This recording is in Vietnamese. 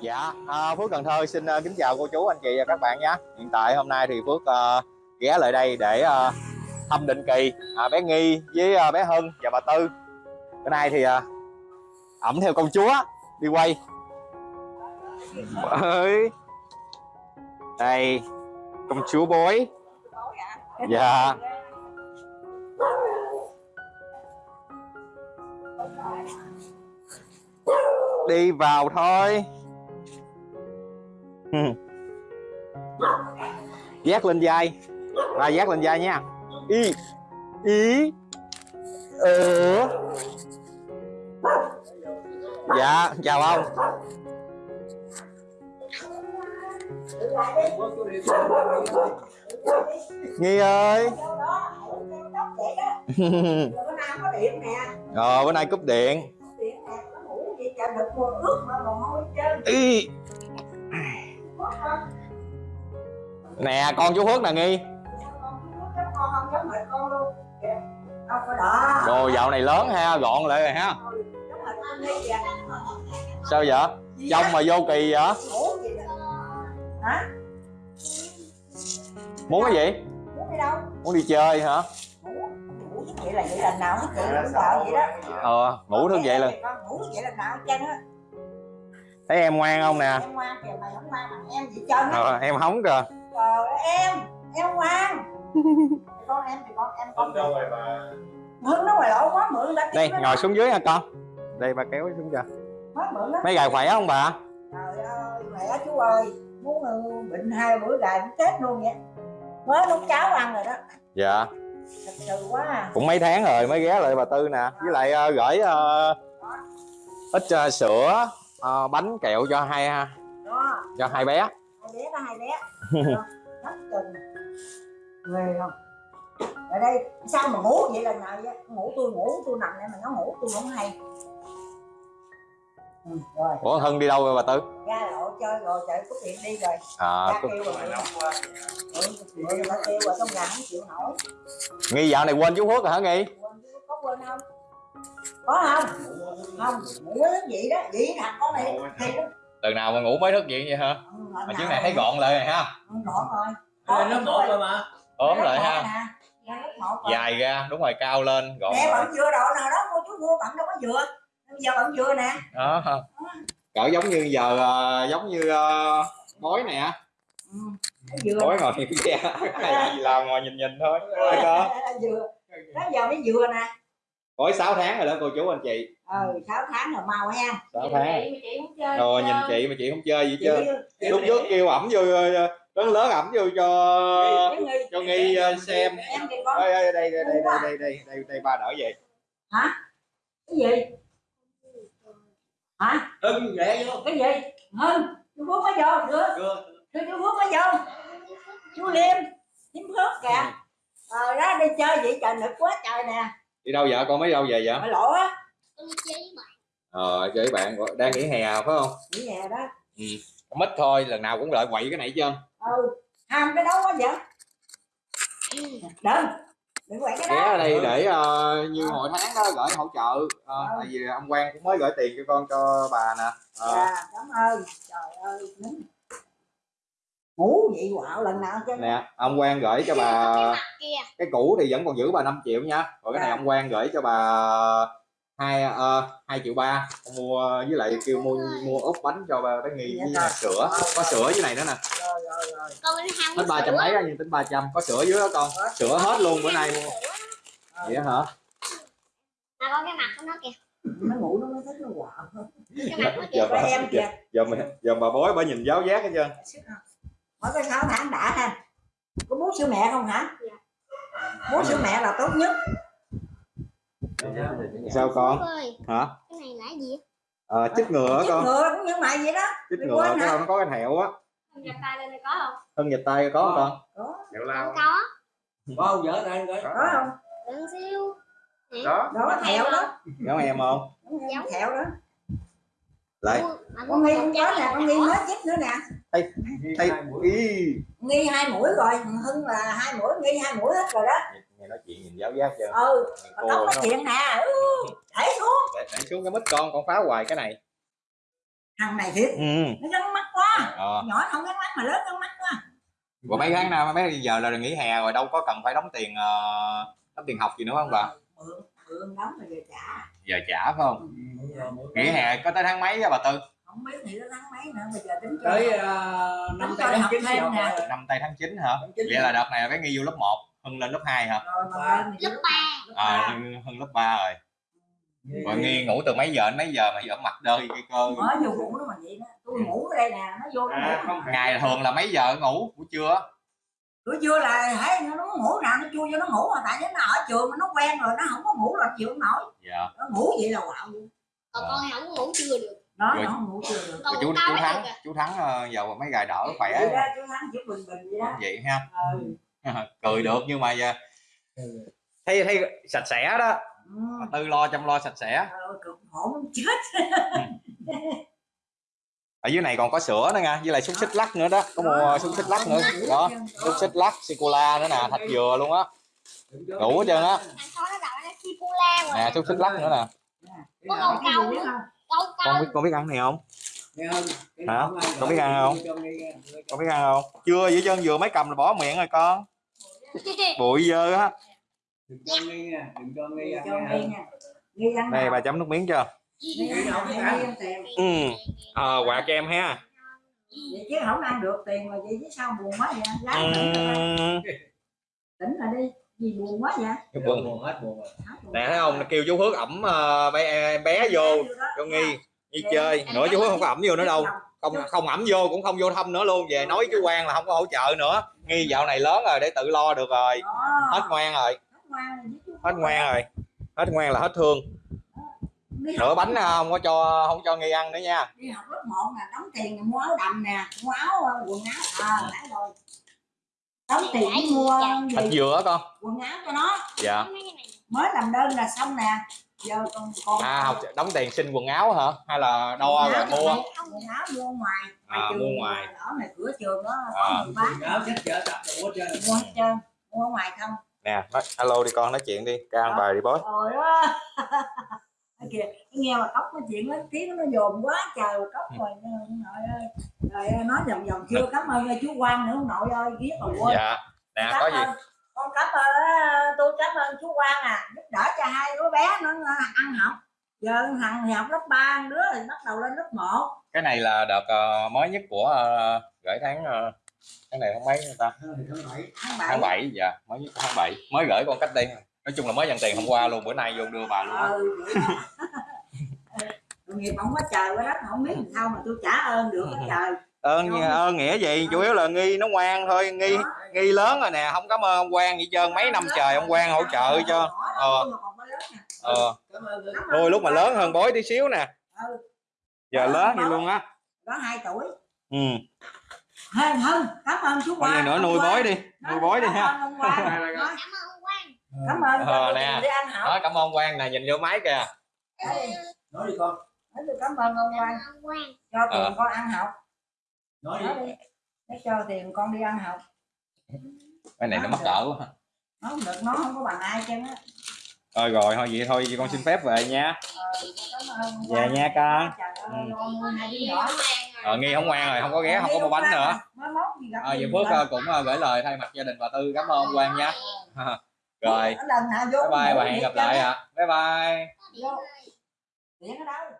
Dạ, à, Phước Cần Thơ xin uh, kính chào cô chú, anh chị và các bạn nhé. Hiện tại hôm nay thì Phước uh, ghé lại đây để uh, thăm định kỳ uh, bé Nghi với uh, bé Hân và bà Tư. Bữa nay thì uh, ẩm theo công chúa đi quay. Ơi. Đây, công chúa bối. Dạ. Đi vào thôi. Giác lên vai. Và giác lên vai nha. Y Ý Ừ Dạ chào ông. Nghi ơi. Ờ bữa nay cúp điện. Y nè con chú Phước nè nghi. Đồ dạo này lớn ha gọn lại rồi ha. Sao vậy? Trông mà vô kỳ vậy? Muốn cái gì? Muốn đi chơi hả? Vậy là vậy lần nào cũng sợ vậy đó ờ ngủ thức vậy là ngủ vậy lần nào á thấy em ngoan không nè? Em ngoan kìa mày không ngoan bằng em vậy trơn á. Ờ, em hóng kìa trời em em ngoan con em thì con em con đâu rồi mà mượn nó ngoài lộ quá mượn đã đây ngồi xuống dưới nha con. Đây bà kéo xuống mượn đó mấy gài khỏe không bà? Trời ơi mẹ chú ơi. Muốn ừ, bệnh hai bữa gài cũng chết luôn vậy. Mới nấu cháo ăn rồi đó. Dạ. Thật sự quá à. cũng mấy tháng rồi mới ghé lại bà tư nè. Với lại uh, gửi uh, ít uh, sữa uh, bánh kẹo cho hai đó. cho hai bé. Hai bé đó hai bé rất chừng ghê không? Ở đây sao mà ngủ vậy lần nào vậy? Ngủ tôi ngủ tôi nằm đây mà nó ngủ tôi không hay. Ừ, rồi. Ủa hân đi đâu rồi bà tư? Ra lộ chơi rồi chạy cúp điện đi rồi. À ra có- kêu rồi. Quá ừ, nó kêu rồi trong nhà không chịu nổi. Nghi dạo này quên chú phước rồi hả nghi? Quên có quên không? Có không? Không ngủ cái gì đó vậy nè con này? Thì từ nào mà ngủ mới thức vậy vậy hả? Ừ, mà chiếc này thấy gọn lại rồi ha. Ừ, gọn rồi. Lớp một rồi. mà. Ốm lại ha. dài ra đúng rồi cao lên gọn nè bạn dừa độ nào đó cô chú mua bạn đâu có dừa bây giờ bạn dừa nè. Đó cỡ giống như giờ ờ, giống như uh, bói nè. Ừ. bói ngồi cái gì làm ngồi nhìn nhìn thôi. Có dừa đó giờ mới dừa nè. Bói 6 tháng rồi đó cô chú anh chị ừ sáu tháng rồi mau ha. 6 tháng. Rồi rồi nhìn chị mà chị không chơi gì chị chứ. lúc trước kêu ẩm vô ờ, lớn lớn ẩm vô cho cho nghi ờ, xem. đây đây đây đây đây đây đây đây đây ba đỡ về cái gì? Hả? Hưng rẽ vô. Cái gì? Hơn chú phước mới vô chưa? Chưa. Chưa chú phước mới vô. Chú liêm liêm phước kìa. Ờ đó đi chơi vậy trời nực quá trời nè. Đi đâu vậy con mới đâu về vậy? Mà lộ á ờ chơi với bạn đang nghỉ hè phải không? Nghỉ hè đó. Mít thôi lần nào cũng lợi quậy cái này trơn. Ừ. Ham cái đó quá vậy? Đừng. Đừng quậy cái ghé đó ở đây để ờ, như mỗi tháng đó gửi hỗ trợ. Ờ, tại vì ông Quang cũng mới gửi tiền cho con cho bà nè. Ờ, dạ cảm ơn. Trời ơi nín. ngủ vậy quạo lần nào chứ. Nè ông Quang gửi cho bà cái cũ thì vẫn còn giữ bà 5 triệu nha. Rồi cái này Dạ. ông Quang gửi cho bà hai ờ, hai triệu ba. Mua với lại kêu mua mua úp bánh cho bà bé nghi với Dạ là rồi. sữa. Có sữa dưới này nữa nè. Rồi rồi rồi. Hết ba trăm mấy đó nhưng tính 300 có sữa dưới đó con? Sữa hết luôn bữa nay mua vậy đó hả? Mà con cái mặt của nó kìa. Nó ngủ nó mới thích nó quạo giờ có bà em kìa. giờ mà giờ bà bói bà nhìn giáo giác hết trơn. Mỗi cái sáu tháng đã ha. Có bú sữa mẹ không hả? Dạ. bú sữa mẹ là tốt nhất sao con? Ơi hả? Cái này là cái gì? Ờ chích ngừa á chích con. Ngừa cũng như mày vậy đó. Chích Mày quên cái hả? đâu nó có cái thẹo á. Con nhập tay lên đây có không? thân dịch tay có không con. Có. Đẹo Không lao. Có. Có không vợ đây coi. Có. Không? Đừng siêu. Đó. Đó thẹo đó. giống em không? Giống. thẹo đó. Lại. Mà con nghi không có nè con nghi mới chích nữa nè. Thấy ý nghi hai mũi rồi. Hưng là hai mũi nghi hai mũi hết rồi đó nghe nói chuyện nhìn giáo giác chưa? Ừ cô nói chuyện nè ừ, để xuống. Để, để xuống cái mít con con phá hoài cái này. Thằng này thiệt ừ. nó gắn mắt quá. Ờ. nhỏ nó không gắn mắt mà lớn gắn mắt quá. Rồi mấy tháng nào mấy giờ là nghỉ hè rồi đâu có cần phải đóng tiền ờ, đóng tiền học gì nữa không bà? Mượn mượn đóng rồi về trả. Giờ trả phải không? Nghỉ hè có tới tháng mấy á bà tư? Không biết thì nó tháng mấy nữa bây giờ tính cho tới ờ, năm rồi, tháng học chín thêm học nè. rồi. năm tây tháng 9 hả? Tháng vậy là đợt này bé nghi vô lớp 1 hưng lên lớp 2 hả Lớp ba. lớp à ba. hưng, lớp 3 rồi rồi nghi ngủ từ mấy giờ đến mấy giờ mà giờ mặt đơi cái cơ mới vô ngủ nó mà vậy đó tôi ngủ ở đây nè nó vô nó À, ngủ không ngày thường là mấy giờ ngủ buổi trưa buổi trưa là thấy nó, nó ngủ nào nó chui vô nó ngủ mà tại nó ở trường mà nó quen rồi nó không có ngủ là chịu không nổi dạ nó ngủ vậy là quạo. Còn con thì không ngủ chưa được. đó Rồi. nó không ngủ chưa được Con chú tao chú thắng à. chú thắng ờ, giờ mấy gài đỡ khỏe vậy đó chú thắng chỉ bình bình vậy đó vậy ha ừ. cười được nhưng mà giờ thấy thấy sạch sẽ đó. Ừ. tư lo chăm lo sạch sẽ. Ờ, muốn chết. Ở dưới này còn có sữa nữa nha với lại xúc xích lắc nữa đó. Có mua xúc xích lắc nữa. Đó xúc xích lắc sô cô la nữa nè thạch dừa luôn á. Đủ hết trơn á. nè xúc xích lắc nữa nè. Có con biết con biết ăn này không? Cái Hả? Con biết ăn không? con biết ăn không? Chưa vậy trơn vừa mới cầm là bỏ miệng rồi con bụi dơ á. Đừng cho nghe nha đừng cho nghe Nghi ăn nghi nha. Nghi nào? bà chấm nước miếng chưa? Nghi nghi ừ. Ờ quà cho em ha. Vậy chứ không ăn được tiền mà vậy chứ sao buồn quá vậy? Lái ừ. tỉnh lại đi. Gì buồn quá vậy? Buồn. Hết buồn rồi. Nè thấy không? Kêu chú Phước ẩm ờ, bé, em bé vô cho nghi đi chơi nữa chú Phước không có ẩm vô nữa đâu. không? Không ẩm vô cũng không vô thăm nữa luôn. Về nói chú quan là không có hỗ trợ nữa. Nghi dạo này lớn rồi để tự lo được rồi. Hết ngoan rồi. Hết ngoan rồi hết ngoan là hết thương. Nửa bánh không có cho không cho nghi ăn nữa nha. Đi học lớp 1 nè đóng tiền mua áo đầm nè mua áo ờ, quần áo à đã rồi. Đóng tiền mua thịt dừa á con. Quần áo cho nó. Dạ. Mới làm đơn là xong nè à học đóng tiền xin quần áo hả? Hay là đo rồi mua? quần áo mua ngoài. À, mua ngoài. ở này cửa trường đó À. quần áo sách chở tập hết trơn. Mua hết trơn mua ngoài không. Nè nói, alo đi con nói chuyện đi. Ca ăn bài đi bói rồi đó Cái kìa nghe mà cốc nói chuyện lớn tiếng nó dồn quá trời cốc rồi. Nội ơi rồi ơi, nói vòng vòng chưa. Cảm ơn chú quan nữa ông nội ơi ghét rồi quên. Dạ. Nè Cảm có gì. Con cảm ơn ờ, tôi cảm ơn chú Quang à. Giúp đỡ cho hai đứa bé nó ờ, ăn học. Giờ thằng học lớp 3 đứa thì bắt đầu lên lớp 1 cái này là đợt ờ, mới nhất của uh, gửi tháng ờ, tháng này tháng mấy người ta? Tháng bảy. tháng tháng 7 7 dạ mới nhất tháng 7 mới gửi con cách đây nói chung là mới nhận tiền hôm qua luôn bữa nay vô đưa bà luôn ừ đó. nghiệp không có trời quá đất không biết làm sao mà tôi trả ơn được hết trời ơn ơn nghĩa gì chủ yếu là nghi nó ngoan thôi nghi nghi lớn rồi nè không cảm ơn ông quan gì trơn mấy năm trời ông quan hỗ trợ cho Ờ. ờ. Thôi lúc mà lớn hơn bối tí xíu nè. Ừ. giờ lớn vậy luôn á. Đó 2 tuổi. Ừ. Hơn hơn cảm ơn chú gì nữa nuôi bói đi nuôi bói đi ha. Cảm ơn ông Quang. cảm ơn Ờ, nè. đó cảm ơn quan nè nhìn vô máy kìa. Đấy, nói đi con. Cảm ơn ông Quang. cho tiền Ờ. con ăn học nói đi. Để cho tiền con đi ăn học. Cái này nó mắc cỡ quá nó không được nó không có bằng ai chứ á. Rồi rồi thôi vậy thôi con xin phép về nha. Ờ, Dạ Quang. nha, ơi nhỏ. Ờ nghi không ngoan rồi không có ghé không có mua bánh nữa. Ờ vậy phước ờ, cũng ờ, gửi lời thay mặt gia đình bà tư cảm ơn ông quan nha. Rồi. Nào vô bye bye và hẹn gặp lại ạ. Bye bye